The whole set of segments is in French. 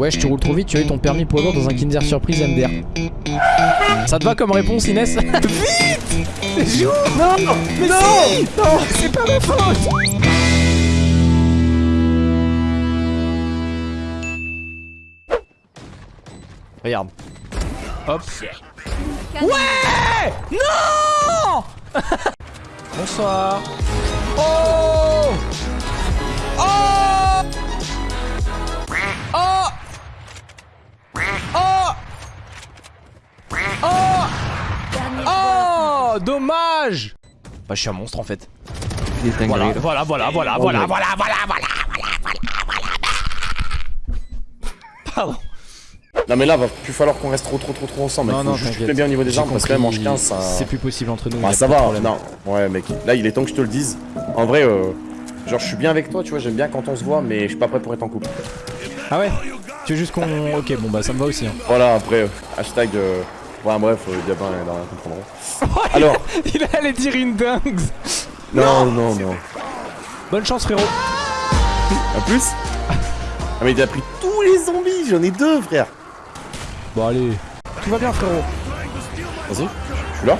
Ouais, je te roule trop vite, tu as eu ton permis poids lourd dans un Kinder Surprise MDR. Ça te va comme réponse, Inès Vite Non Mais non si Non C'est pas ma faute Regarde. Hop. Ouais Non Bonsoir. Oh Dommage Bah je suis un monstre en fait. Voilà, voilà, voilà, voilà, voilà, voilà, voilà, voilà, voilà, voilà, Pardon. Non mais là va plus falloir qu'on reste trop trop trop trop ensemble. Non, non, juste t'inquiète. fais bien au niveau des armes parce que là manche 15 ça. C'est plus possible entre nous. Bah y a ça va, non. Ouais mec, là il est temps que je te le dise. En vrai, euh, genre je suis bien avec toi, tu vois, j'aime bien quand on se voit, mais je suis pas prêt pour être en couple. Ah ouais? Tu veux juste qu'on... Ok, bon bah ça me va aussi. Hein. Voilà, après, euh, hashtag... Ouais bref, Gabin et Dorian comprendront. Alors, Il allait dire une dingue non, non, non. Bonne chance frérot En plus? Ah mais il a pris tous les zombies, j'en ai deux frère. Bon allez. Tout va bien frérot. Vas-y, je suis là.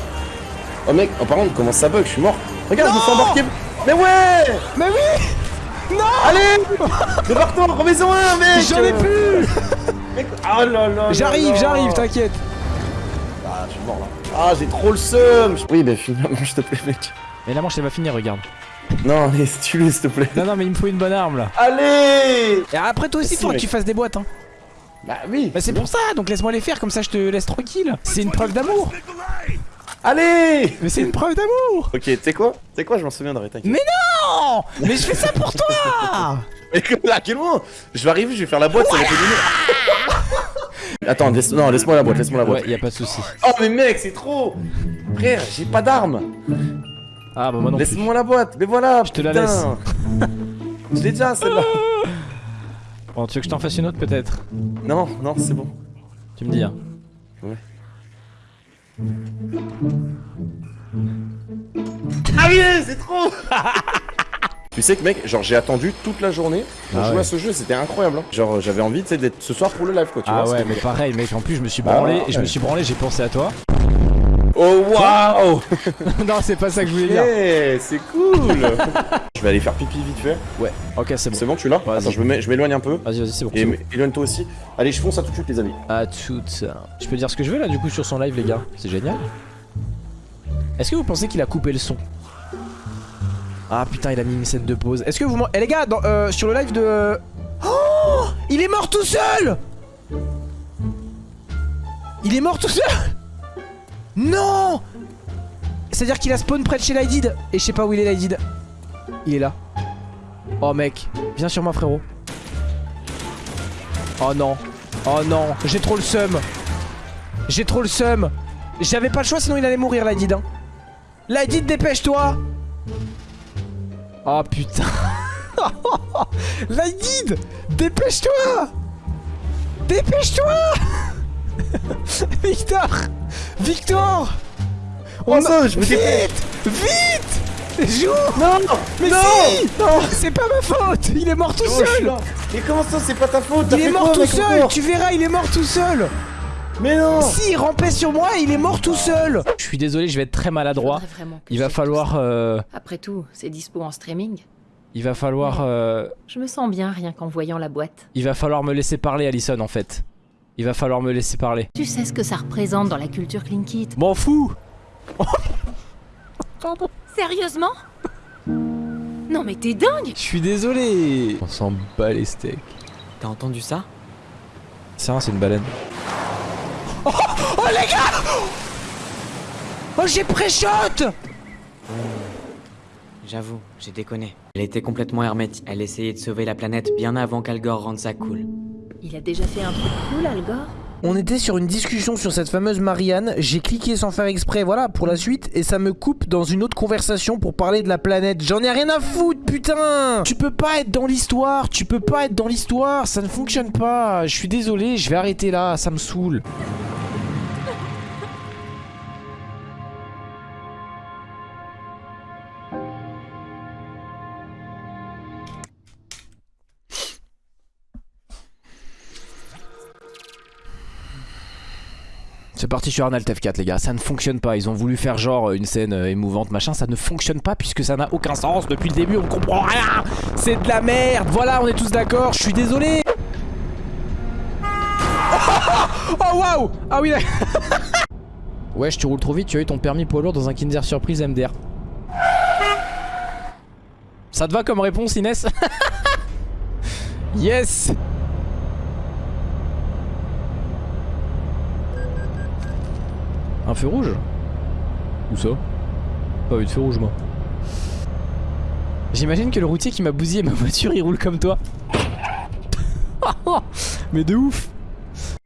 Oh mec, oh par contre, comment ça bug, je suis mort. Regarde, je me fais embarquer. Mais ouais Mais oui Non Allez Débarque-toi, remets-en un mec J'en ai plus Oh là là J'arrive, j'arrive, t'inquiète. Ah, je suis mort là. Ah, j'ai trop le seum Oui, bah finalement, s'il te plaît, mec. Mais la manche elle va finir, regarde. Non, allez, tue-le, s'il te plaît. Non non mais il me faut une bonne arme là. Allez Et après toi aussi Si, faut que tu fasses des boîtes hein. Bah oui Bah c'est pour ça, donc laisse-moi les faire, comme ça je te laisse tranquille. C'est une preuve d'amour. Allez Mais c'est une preuve d'amour. Ok, tu sais quoi? Tu sais quoi, je m'en souviendrai, t'inquiète. Mais non Mais je fais ça pour toi Mais que- à quel moment? Je vais arriver, je vais faire la boîte, ça va te donner. Attends, laisse, non, laisse-moi la boîte, laisse-moi la boîte. Ouais, y a pas de souci. Oh, mais mec, c'est trop Frère, j'ai pas d'armes Ah bah moi non. Laisse-moi la boîte, mais voilà Je te la laisse. Je l'ai déjà, celle-là Bon, tu veux que je t'en fasse une autre peut-être? Non, non, c'est bon. Tu me dis hein. Ah oui, c'est trop Tu sais que mec, genre j'ai attendu toute la journée pour Ah jouer ouais. à ce jeu, c'était incroyable. hein. Genre j'avais envie d'être ce soir pour le live quoi, tu Ah vois. ouais, mais pareil mec, en plus je me suis Ah branlé, ouais. et je me suis branlé, j'ai pensé à toi. Oh waouh non, c'est pas ça que je voulais dire. Eh, c'est cool Je vais aller faire pipi vite fait. Ouais, ok, c'est bon. C'est bon, tu l'as. Attends, je me mets- je m'éloigne un peu. Vas-y, vas-y, c'est bon. Et éloigne-toi aussi. Allez, je fonce à tout de suite les amis. À toutes. Je peux dire ce que je veux là du coup sur son live les gars, c'est génial. Est-ce que vous pensez qu'il a coupé le son? Ah putain il a mis une scène de pause. Est-ce que vous... Eh les gars, dans, euh, sur le live de... Oh Il est mort tout seul Il est mort tout seul Non C'est-à-dire qu'il a spawn près de chez Lydid et je sais pas où il est Lydid. Il est là. Oh mec, viens sur moi frérot. Oh non. Oh non, j'ai trop le seum. J'ai trop le seum. J'avais pas le choix sinon il allait mourir Lydid. Hein. Dépêche-toi. Oh putain. Lydid, dépêche-toi. Dépêche-toi. Victor. Victor. Oh, ça, je me Vite dépêche. Vite Joue Non Mais Non si Non C'est pas ma faute Il est mort tout Oh, seul. Mais comment ça, c'est pas ta faute? Il est mort tout seul Tu verras, il est mort tout seul Mais non Si, il rampait sur moi et il est mort tout seul Je suis désolé, je vais être très maladroit. Il va falloir... euh. Après tout, c'est dispo en streaming. il va falloir... euh, Je me sens bien rien qu'en voyant la boîte. il va falloir me laisser parler, Allison, en fait. Il va falloir me laisser parler. Tu sais ce que ça représente dans la culture Clean Kit? M'en fous Sérieusement? Non mais t'es dingue Je suis désolé On s'en bat les steaks. T'as entendu ça? Ça, c'est une baleine. Oh, oh les gars Oh j'ai pré-shot J'avoue, j'ai déconné. Elle était complètement hermétique. Elle essayait de sauver la planète bien avant qu'Algor rende ça cool. Il a déjà fait un truc cool, Algor On était sur une discussion sur cette fameuse Marianne, j'ai cliqué sans faire exprès, voilà, pour la suite, et ça me coupe dans une autre conversation pour parler de la planète. J'en ai rien à foutre, putain Tu peux pas être dans l'histoire, tu peux pas être dans l'histoire, ça ne fonctionne pas. Je suis désolé, je vais arrêter là, ça me saoule. C'est parti sur Arnold F4 les gars, ça ne fonctionne pas. Ils ont voulu faire genre une scène euh, émouvante machin, ça ne fonctionne pas puisque ça n'a aucun sens. Depuis le début on comprend rien. C'est de la merde. Voilà, on est tous d'accord. Je suis désolé. Oh waouh Ah oui. Wesh, tu roules trop vite. Tu as eu ton permis poids lourd dans un Kinder Surprise MDR. Ça te va comme réponse Inès? Yes Un feu rouge Où ça Pas eu de feu rouge moi. J'imagine que le routier qui m'a bousillé ma voiture il roule comme toi. Mais de ouf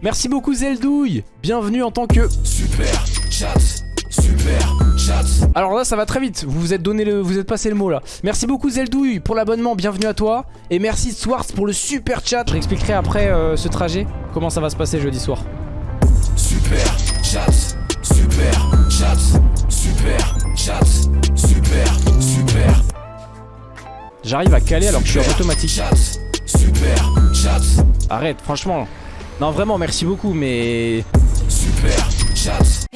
Merci beaucoup Zeldouille Bienvenue en tant que... Super chat, super chat. Alors là ça va très vite, vous vous êtes donné le, vous êtes passé le mot là. Merci beaucoup Zeldouille pour l'abonnement, bienvenue à toi. Et merci Swartz pour le super chat. Je après euh, ce trajet, comment ça va se passer jeudi soir. Super chat, super chat, super chat, super, super J'arrive à caler alors que je suis en automatique. chat, super chat, Arrête, franchement. Non vraiment merci beaucoup mais... super chat.